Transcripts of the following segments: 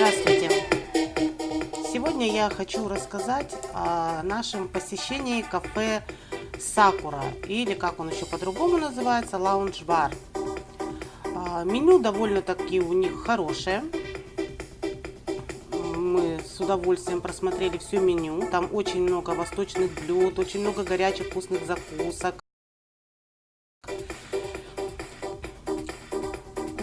Здравствуйте! Сегодня я хочу рассказать о нашем посещении кафе Сакура, или как он еще по-другому называется, лаунж-бар. А, меню довольно-таки у них хорошее. Мы с удовольствием просмотрели все меню. Там очень много восточных блюд, очень много горячих вкусных закусок.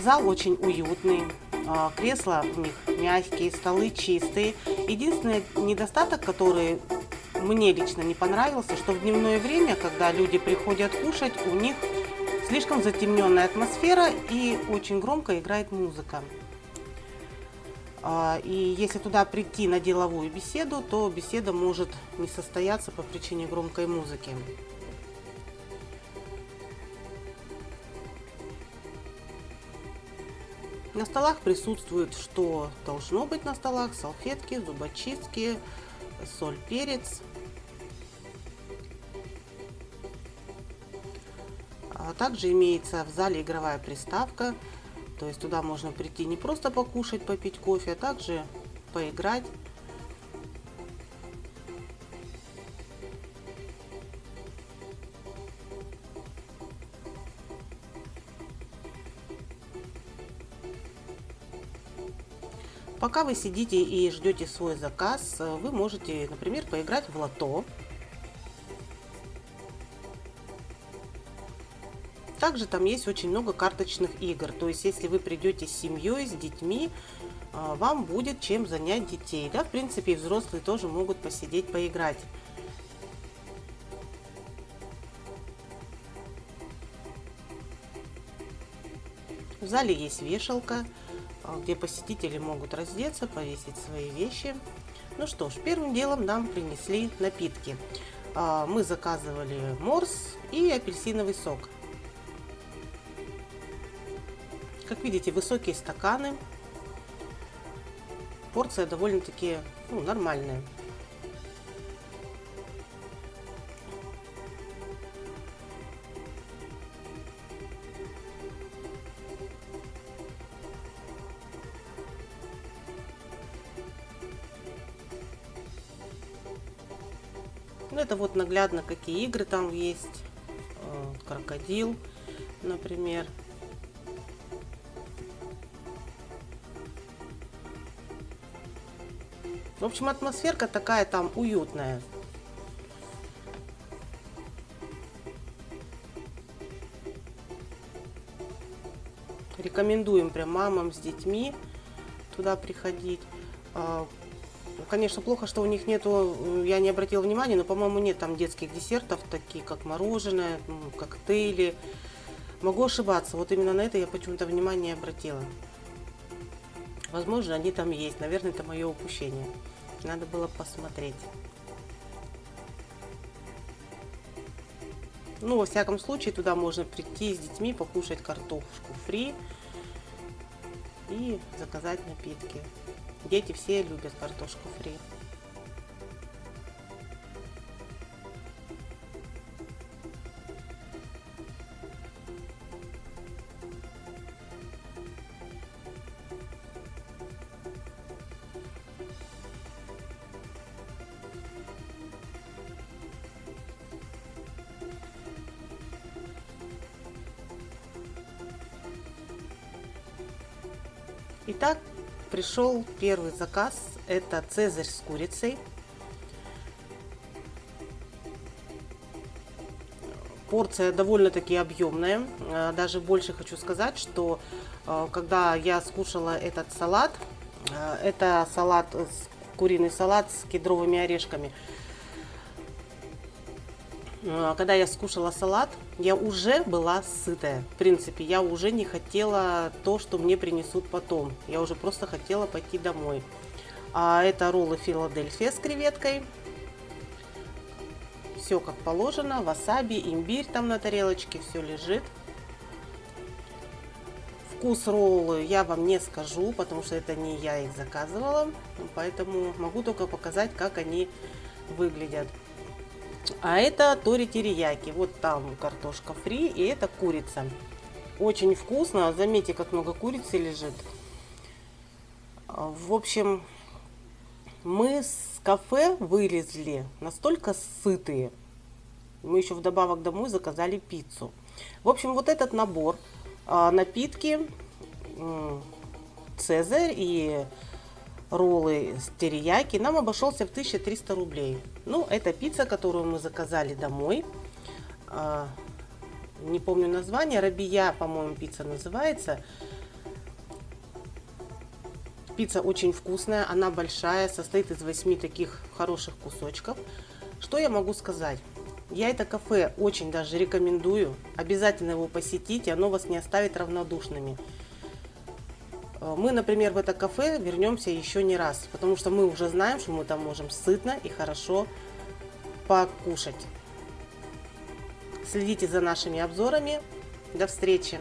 Зал очень уютный, а, кресла у них мягкие, столы чистые. Единственный недостаток, который мне лично не понравился, что в дневное время, когда люди приходят кушать, у них слишком затемненная атмосфера и очень громко играет музыка. А, и если туда прийти на деловую беседу, то беседа может не состояться по причине громкой музыки. На столах присутствует, что должно быть на столах, салфетки, зубочистки, соль, перец. А также имеется в зале игровая приставка, то есть туда можно прийти не просто покушать, попить кофе, а также поиграть Пока вы сидите и ждете свой заказ, э, вы можете, например, поиграть в лото. Также там есть очень много карточных игр. То есть, если вы придете с семьей, с детьми, э, вам будет чем занять детей. Да, в принципе, и взрослые тоже могут посидеть, поиграть. В зале есть вешалка. А, где посетители могут раздеться, повесить свои вещи. Ну что ж, первым делом нам принесли напитки. А, мы заказывали морс и апельсиновый сок. Как видите, высокие стаканы. Порция довольно-таки ну, нормальная. Ну, это вот наглядно, какие игры там есть. Э, крокодил, например. В общем, атмосферка такая там уютная. Рекомендуем прям мамам с детьми туда приходить. А, Конечно, плохо, что у них нету, я не обратила внимания, но, по-моему, нет там детских десертов, такие как мороженое, коктейли. Могу ошибаться, вот именно на это я почему-то внимание обратила. Возможно, они там есть, наверное, это мое упущение. Надо было посмотреть. Ну, во всяком случае, туда можно прийти с детьми, покушать картошку фри и заказать напитки. Дети все любят картошку фри. Итак, пришел первый заказ. Это цезарь с курицей. Порция довольно-таки объемная. А, даже больше хочу сказать, что а, когда я скушала этот салат, а, это салат, куриный салат с кедровыми орешками – Э, когда я скушала салат, я уже была сытая. В принципе, я уже не хотела то, что мне принесут потом. Я уже просто хотела пойти домой. А это роллы Филадельфия с креветкой. Все как положено. Васаби, имбирь там на тарелочке, все лежит. Вкус роллы я вам не скажу, потому что это не я их заказывала. Поэтому могу только показать, как они выглядят. А это тори терияки. Вот там картошка фри и это курица. Очень вкусно. Заметьте, как много курицы лежит. В общем, мы с кафе вылезли настолько сытые. Мы еще вдобавок домой заказали пиццу. В общем, вот этот набор а, напитки, цезарь и роллы с терияки нам обошелся в 1300 рублей. Ну, это пицца, которую мы заказали домой. А, Не помню название. Рабия, по-моему, пицца называется. Пицца очень вкусная, она большая, состоит из 8 таких хороших кусочков. Что я могу сказать? Я это кафе очень даже рекомендую. Обязательно его посетите, оно вас не оставит равнодушными. Э, Мы, например, в это кафе вернемся еще не раз, потому что мы уже знаем, что мы там можем сытно и хорошо покушать. Следите за нашими обзорами. До встречи!